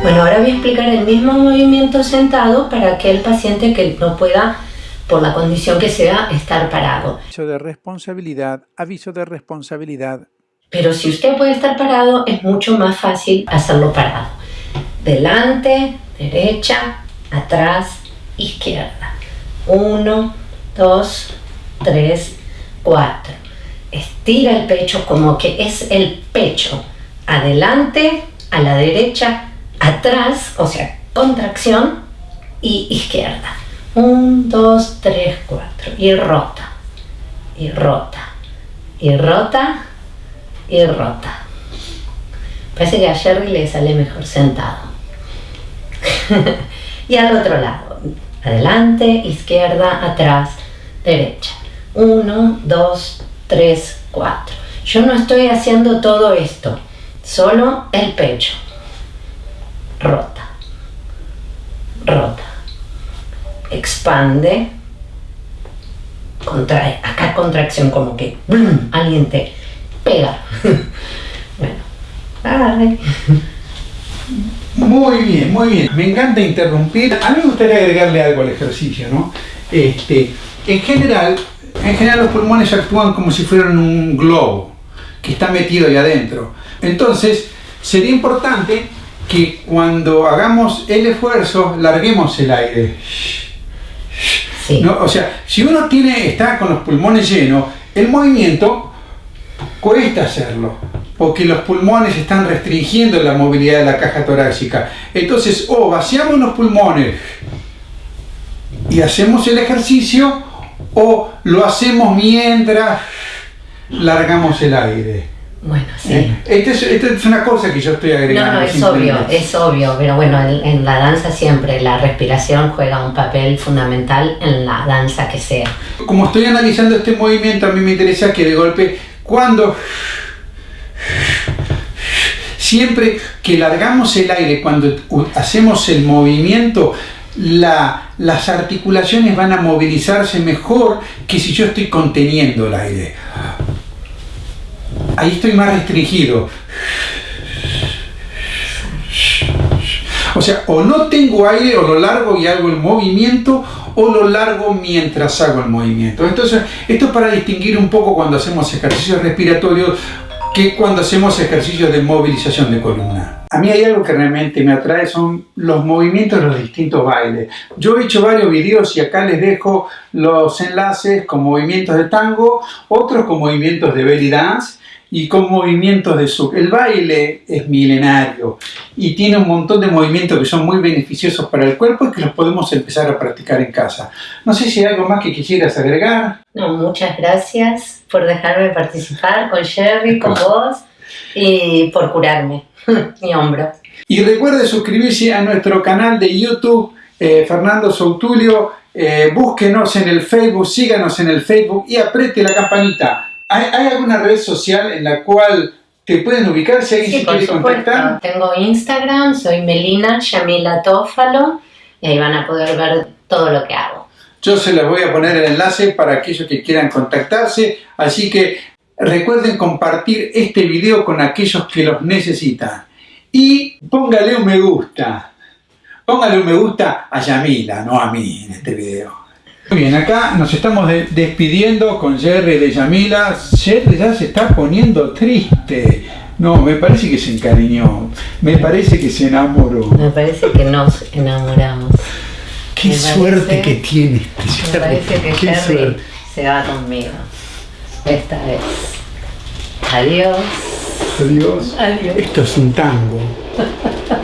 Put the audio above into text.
Bueno, ahora voy a explicar el mismo movimiento sentado para aquel paciente que no pueda, por la condición que sea, estar parado. Aviso de responsabilidad, aviso de responsabilidad. Pero si usted puede estar parado, es mucho más fácil hacerlo parado. Delante, derecha, atrás, izquierda. Uno, dos, tres, cuatro. Estira el pecho como que es el pecho. Adelante, a la derecha, atrás, o sea, contracción y izquierda. Un, dos, tres, cuatro. Y rota. Y rota. Y rota. Y rota. Parece que a Jerry le sale mejor sentado. y al otro lado. Adelante, izquierda, atrás, derecha. Uno, dos, tres, cuatro. Yo no estoy haciendo todo esto, solo el pecho rota, rota, expande, contrae, acá contracción como que alguien te pega. bueno, Muy bien, muy bien. Me encanta interrumpir. A mí me gustaría agregarle algo al ejercicio, ¿no? Este, en general, en general los pulmones actúan como si fueran un globo que está metido ahí adentro. Entonces, sería importante que cuando hagamos el esfuerzo, larguemos el aire. O sea, si uno tiene, está con los pulmones llenos, el movimiento cuesta hacerlo, porque los pulmones están restringiendo la movilidad de la caja torácica. Entonces, o vaciamos los pulmones y hacemos el ejercicio, o lo hacemos mientras largamos el aire. Bueno, sí. Esta es, una cosa que yo estoy agregando. No, no, es obvio, es obvio, pero bueno, en, la danza siempre la respiración juega un papel fundamental en la danza que sea. Como estoy analizando este movimiento, a mí me interesa que de golpe, cuando siempre que largamos el aire, cuando hacemos el movimiento, la, las articulaciones van a movilizarse mejor que si yo estoy conteniendo el aire ahí estoy más restringido. O sea, o no tengo aire, o lo largo y hago el movimiento, o lo largo mientras hago el movimiento. Entonces, esto es para distinguir un poco cuando hacemos ejercicios respiratorios que cuando hacemos ejercicios de movilización de columna. A mí hay algo que realmente me atrae, son los movimientos de los distintos bailes. Yo he hecho varios videos y acá les dejo los enlaces con movimientos de tango, otros con movimientos de belly dance, y con movimientos de su... El baile es milenario y tiene un montón de movimientos que son muy beneficiosos para el cuerpo y que los podemos empezar a practicar en casa. No sé si hay algo más que quisieras agregar. No, muchas gracias por dejarme participar con Jerry, con vos y por curarme mi hombro. Y recuerde suscribirse a nuestro canal de YouTube, eh, Fernando Soutulio. Eh, búsquenos en el Facebook, síganos en el Facebook y apriete la campanita ¿Hay, alguna red social en la cual te pueden ubicar si alguien sí, quiere contactar? Tengo Instagram, soy Melina Yamila Tófalo y ahí van a poder ver todo lo que hago. Yo se les voy a poner el enlace para aquellos que quieran contactarse, así que recuerden compartir este video con aquellos que los necesitan. Y póngale un me gusta. Póngale un me gusta a Yamila, no a mí en este video. Muy bien, acá nos estamos despidiendo con Jerry de Yamila. Jerry ya se está poniendo triste. No, me parece que se encariñó. Me parece que se enamoró. Me parece que nos enamoramos. Qué suerte que tiene este Me parece que Jerry se va conmigo. Esta vez. Adiós. Adiós. Adiós. Esto es un tango.